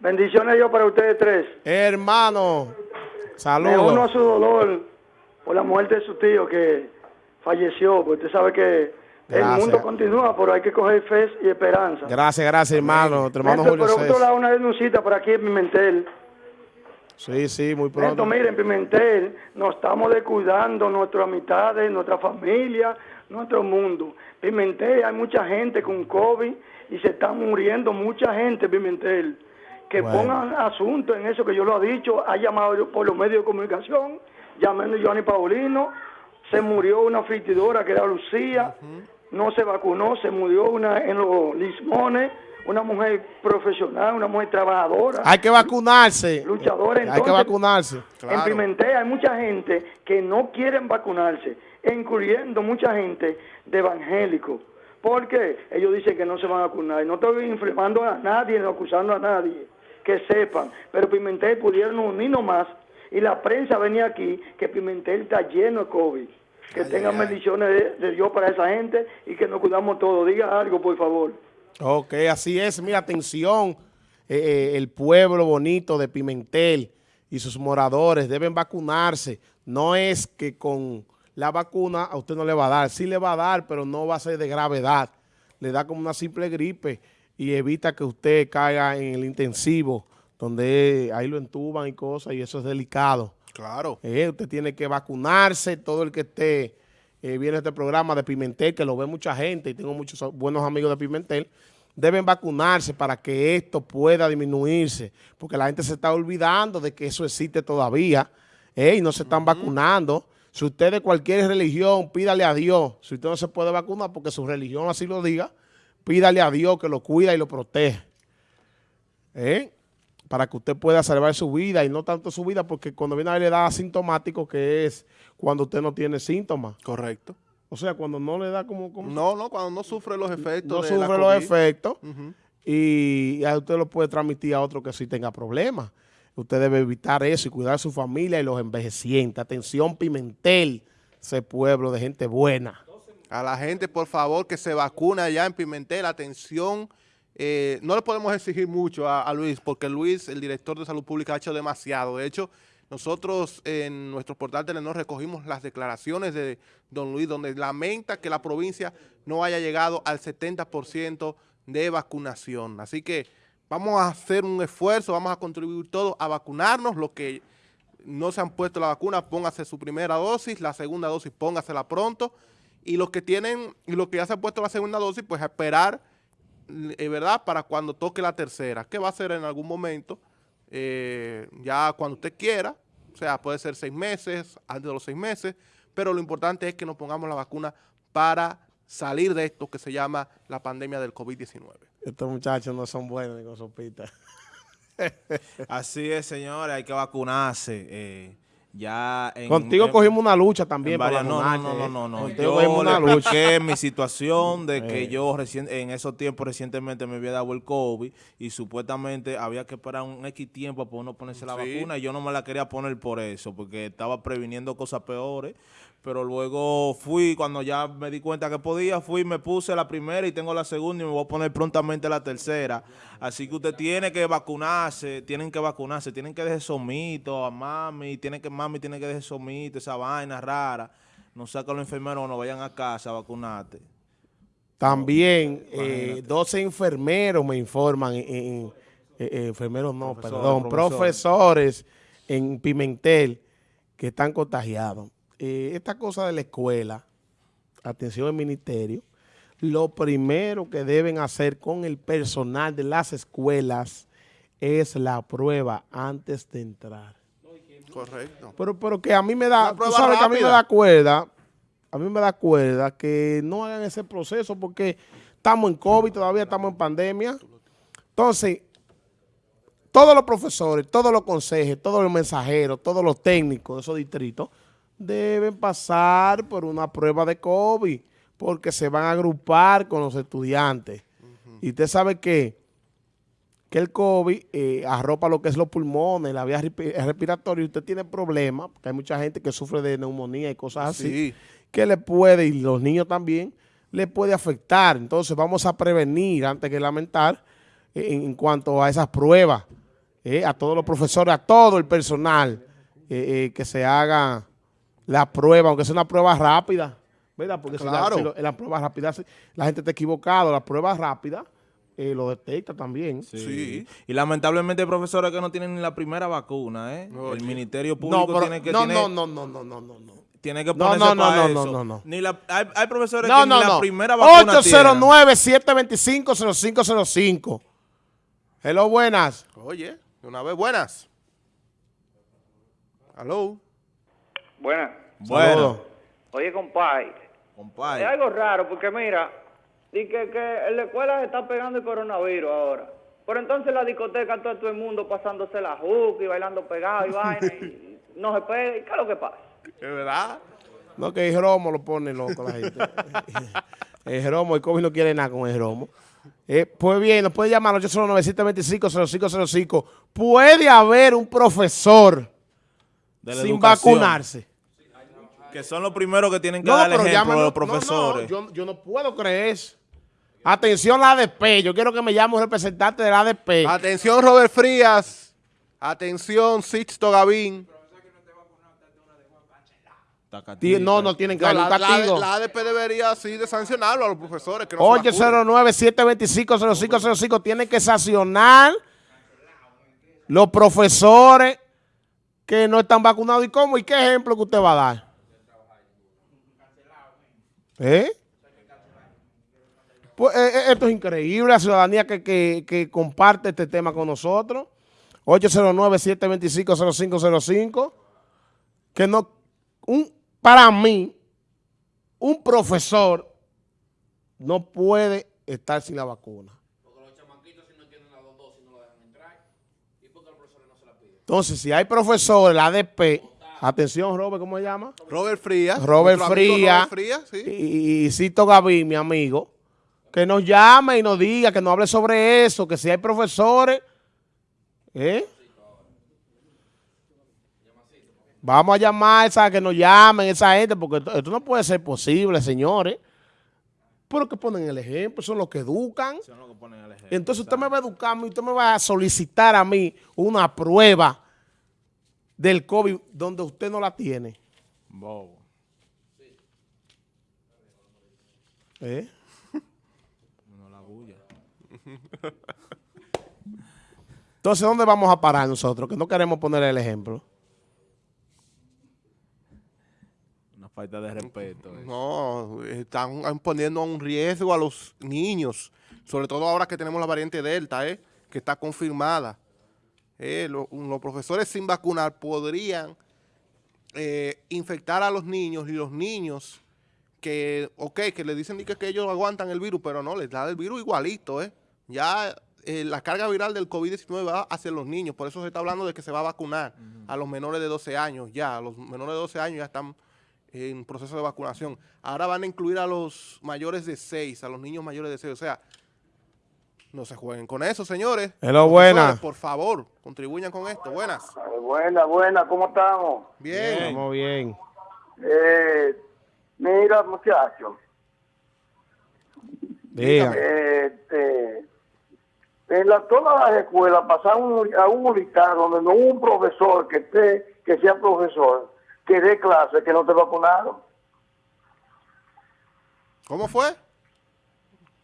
Bendiciones yo para ustedes tres. Hermano, Me saludos. uno a su dolor por la muerte de su tío que falleció, porque usted sabe que Gracias. el mundo continúa, pero hay que coger fe y esperanza. Gracias, gracias, hermano. Nuestro hermano Julio por otro lado, una denuncita por aquí en Pimentel. Sí, sí, muy pronto. miren, Pimentel, nos estamos descuidando nuestras amistades, nuestra familia, nuestro mundo. Pimentel, hay mucha gente con COVID y se está muriendo mucha gente en Pimentel. Que Bueno. pongan asunto en eso que yo lo he dicho, ha llamado yo por los medios de comunicación, llamando a Johnny Paulino, se murió una frigidora que era Lucía, no se vacunó, se murió una en los Lismones, una mujer profesional, una mujer trabajadora Hay que vacunarse. luchadores. Hay que Entonces, vacunarse. En Pimentel hay mucha gente que no quieren vacunarse, incluyendo mucha gente de evangélicos. Porque ellos dicen que no se van a vacunar. No estoy informando a nadie, no acusando a nadie, que sepan. Pero Pimentel pudieron unirnos más y la prensa venía aquí que Pimentel está lleno de COVID. Que tengan bendiciones de, de Dios para esa gente y que nos cuidamos todos. Diga algo, por favor. Ok, así es. Mira, atención, eh, eh, el pueblo bonito de Pimentel y sus moradores deben vacunarse. No es que con la vacuna a usted no le va a dar. Sí le va a dar, pero no va a ser de gravedad. Le da como una simple gripe y evita que usted caiga en el intensivo, donde ahí lo entuban y cosas, y eso es delicado. Claro. Eh, usted tiene que vacunarse, todo el que esté eh, viendo este programa de Pimentel, que lo ve mucha gente, y tengo muchos buenos amigos de Pimentel, deben vacunarse para que esto pueda disminuirse, porque la gente se está olvidando de que eso existe todavía, eh, y no se están vacunando. Si usted de cualquier religión, pídale a Dios. Si usted no se puede vacunar porque su religión así lo diga, pídale a Dios que lo cuida y lo protege. ¿eh? para que usted pueda salvar su vida y no tanto su vida, porque cuando viene a ver le da asintomático, que es cuando usted no tiene síntomas. Correcto. O sea, cuando no le da como... como No, no, cuando no sufre los efectos no de sufre la los efectos y a usted lo puede transmitir a otro que sí tenga problemas. Usted debe evitar eso y cuidar a su familia y los envejecientes. Atención, Pimentel, ese pueblo de gente buena. A la gente, por favor, que se vacune allá en Pimentel. Atención, eh, no le podemos exigir mucho a, a Luis, porque Luis, el director de Salud Pública, ha hecho demasiado. De hecho, nosotros en nuestro portal Telenor recogimos las declaraciones de don Luis, donde lamenta que la provincia no haya llegado al 70% de vacunación. Así que vamos a hacer un esfuerzo, vamos a contribuir todos a vacunarnos, los que no se han puesto la vacuna, póngase su primera dosis, la segunda dosis póngasela pronto, y los que tienen, y los que ya se han puesto la segunda dosis, pues a esperar, eh, ¿verdad?, para cuando toque la tercera, que va a ser en algún momento, eh, ya cuando usted quiera, o sea, puede ser seis meses, antes de los seis meses, pero lo importante es que nos pongamos la vacuna para salir de esto que se llama la pandemia del COVID-19. Estos muchachos no son buenos ni con sopita. Así es, señores, hay que vacunarse. eh, ya en, Contigo en- cogimos una lucha también en para varias- no, no, no, no, no, no. Contigo Yo cogimos una le lucha. mi situación de que Eh. yo recien- en esos tiempos recientemente me había dado el COVID y supuestamente había que esperar un X tiempo para uno ponerse la Sí. vacuna y yo no me la quería poner por eso, porque estaba previniendo cosas peores. Pero luego fui, cuando ya me di cuenta que podía, fui, me puse la primera y tengo la segunda y me voy a poner prontamente la tercera. Así que usted tiene que vacunarse, tienen que vacunarse, tienen que dejar esos mitos a mami, tienen que, mami tiene que dejar esos mitos, esa vaina rara. No sacan los enfermeros, no vayan a casa a vacunarte. También eh, 12 enfermeros me informan, en- en- eh, eh, enfermeros no, perdón, profesores. profesores en Pimentel que están contagiados. Eh, esta cosa de la escuela, atención al ministerio, lo primero que deben hacer con el personal de las escuelas es la prueba antes de entrar. Correcto. Pero, pero que a mí me da, tú sabes que a mí me da cuerda, a mí me da cuerda que no hagan ese proceso porque estamos en COVID, todavía estamos en pandemia. Entonces, todos los profesores, todos los consejos, todos los mensajeros, todos los técnicos de esos distritos deben pasar por una prueba de COVID porque se van a agrupar con los estudiantes. Y usted sabe que, que el COVID eh, arropa lo que es los pulmones, la vía respi- respiratoria, y usted tiene problemas, porque hay mucha gente que sufre de neumonía y cosas así, Sí. que le puede, y los niños también, le puede afectar. Entonces vamos a prevenir antes que lamentar eh, en, cuanto a esas pruebas. eh, a todos los profesores, a todo el personal, eh, eh, que se haga la prueba, aunque sea una prueba rápida, ¿verdad? Porque si la- Claro. si la prueba rápida si la gente está equivocada, la prueba rápida eh, lo detecta también. Sí. Y lamentablemente hay profesores que no tienen ni la primera vacuna, ¿eh? Oye. El Ministerio Público No, pero- tiene que no, tiene, no, no, no, no, no, no, no. tiene que No, ponerse no, no, para no, eso. no, no, no. Ni la, hay, hay profesores No, que no, ni la no. primera vacuna tienen. 809-725-0505. Hello, buenas. Oye, de una vez buenas. Aló. Buenas. Bueno. Oye, compadre, es compadre. algo raro porque mira, di que, que en la escuela se está pegando el coronavirus ahora. Pero entonces en la discoteca todo, todo el mundo pasándose la juca y bailando pegado y vaina y no se pega. ¿Y qué es lo que pasa? ¿Es verdad? No, que el Romo lo pone loco la gente. el Romo, el COVID no quiere nada con el Romo. Eh, pues bien, nos puede llamar al 809-725-0505. Puede haber un profesor de la sin educación, vacunarse. Que son los primeros que tienen que dar el ejemplo llámalo- los profesores. No, no, yo, yo no puedo creer eso. Atención la ADP. Yo quiero que me llame un representante de la ADP. Atención, Robert Frías. Atención, Sixto Gavín. No, no tienen que No, darle un la, la- castigo. la ADP debería así de sancionarlo a los profesores. Que no se vacunen. 809-725-0505. Tienen que sancionar los profesores que no están vacunados. ¿Y cómo? ¿Y qué ejemplo que usted va a dar? ¿Eh? Pues eh, eh, esto es increíble, la ciudadanía que, que- que comparte este tema con nosotros. 809-725-0505. Que no, un, para mí, un profesor no puede estar sin la vacuna. Entonces, si hay profesores, la ADP, atención, Robert, ¿cómo se llama? Robert Frías. Robert Frías Frías, sí. y, y Cito Gavín, mi amigo, que nos llame y nos diga, que nos hable sobre eso, que si hay profesores, ¿eh? Vamos a llamar a esa, que nos llamen esa gente, porque esto, esto no puede ser posible, señores. Pero que ponen el ejemplo, son los que educan. Son los que ponen el ejemplo. Entonces usted me va a educar, a mí, usted me va a solicitar a mí una prueba del COVID donde usted no la tiene. Bobo. ¿Eh? No la bulla. Entonces, ¿dónde vamos a parar nosotros? Que no queremos poner el ejemplo. Una falta de respeto. No, están poniendo a un riesgo a los niños, sobre todo ahora que tenemos la variante Delta, ¿eh? que está confirmada. Eh, lo- los profesores sin vacunar podrían eh, infectar a los niños y los niños que, ok, que le dicen que, que ellos aguantan el virus, pero no, les da el virus igualito, ¿eh? Ya eh, la carga viral del COVID-19 va hacia los niños, por eso se está hablando de que se va a vacunar a los menores de 12 años, ya, los menores de 12 años ya están en proceso de vacunación. Ahora van a incluir a los mayores de 6, a los niños mayores de 6, o sea, no se jueguen con eso, señores. Hello, buenas. Por favor, contribuyan con esto. Buenas. Buena, buena, ¿cómo estamos? Bien. Estamos bien. Eh, mira, muchachos, Diga. este, en la, todas las escuelas pasaron a un listado donde no hubo un profesor que esté, que sea profesor, que dé clase, que no te vacunaron. ¿Cómo fue?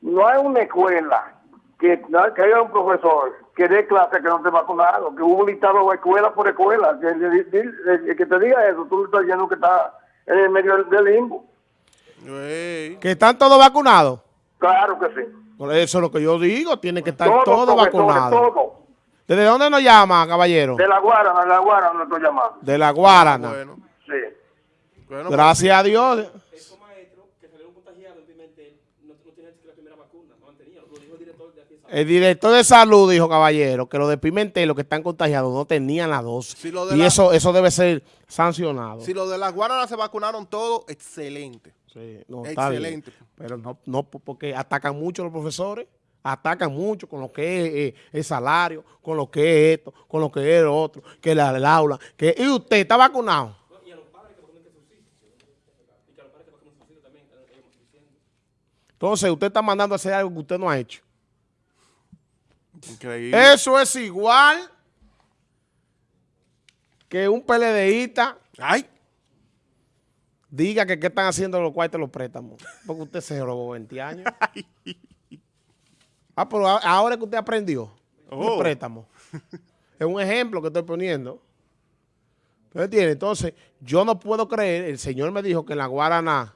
No hay una escuela que, no- que haya un profesor que dé clase que no te vacunaron, que hubo un listado de escuela por escuela. Que, el que te diga eso, tú estás diciendo que está en el medio del, del limbo. ¿Que están todos vacunados? Claro que sí. Por eso es lo que yo digo, tiene que estar Todos, todos vacunados. todos. ¿Desde dónde nos llama, caballero? De la Guarana, de la Guarana no estoy llamando. De la Guarana. Bueno. Bueno, Gracias a Dios. Esos maestros que salieron contagiados en Pimentel no, no tenían la primera vacuna, no han tenido, lo dijo el director de aquí de San El director de salud dijo, caballero, que los de Pimentel, los que están contagiados, no tenían la dosis. Si y la- eso eso debe ser sancionado. si los de las guaranas se vacunaron todos, excelente. Sí, no, está bien. Excelente. Pero no, no porque atacan mucho a los profesores, atacan mucho con lo que es eh, el salario, con lo que es esto, con lo que es lo otro, que la, el aula. Que, ¿Y usted está vacunado? Entonces, usted está mandando a hacer algo que usted no ha hecho. Increíble. Eso es igual que un PLDista Ay, diga que qué están haciendo los cuartos los préstamos. Porque usted se robó 20 años. Ah, pero ahora que usted aprendió. Oh. Un préstamo. Es un ejemplo que estoy poniendo. ¿Usted entiende? Entonces, yo no puedo creer, el señor me dijo que en la Guaraná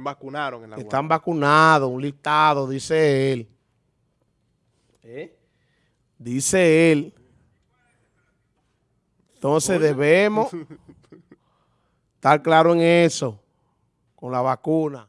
vacunaron en la están vacunados, un listado, dice él. ¿Eh? Dice él. Entonces debemos estar claro en eso, con la vacuna.